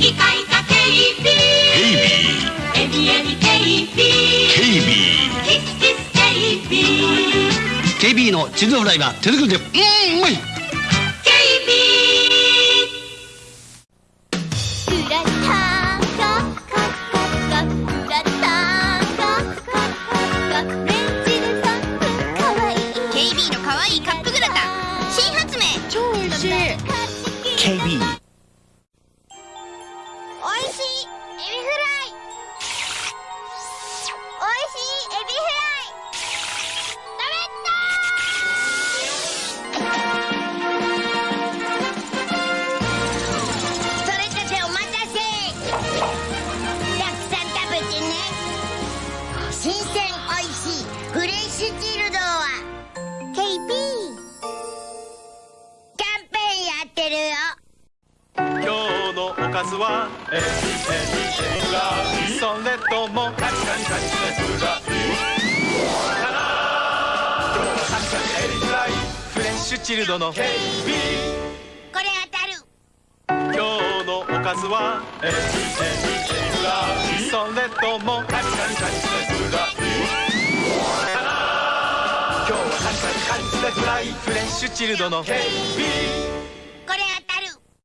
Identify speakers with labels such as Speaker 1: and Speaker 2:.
Speaker 1: 機械化警備
Speaker 2: 警備
Speaker 1: エビエビ警備
Speaker 2: 警備
Speaker 1: キスキス
Speaker 2: のチルドフライは手作りで。うんうまい
Speaker 1: 警備
Speaker 3: グラタンがカッカッカグラタンがカッカッカレンジで3分かわいい
Speaker 4: KB いカップグラタン。新発明。
Speaker 3: 超美味しい。
Speaker 2: KB
Speaker 3: おいしいエビフライ。おいしいエビフライ
Speaker 4: それたちお待たせ。ん食べてね。新鮮おいしいフレッシュチルド。
Speaker 5: 日のおかずはエビエビエビフライそれともカリカリカリエビフライかな今日はカリカリエビフライフレッシュチルドの KB
Speaker 4: これ当たる
Speaker 5: 今日のおかずはエビエビエビフライそれともカリカリカリエビフライかな今日はカリカリカリエビフライフレッシュチルドの KB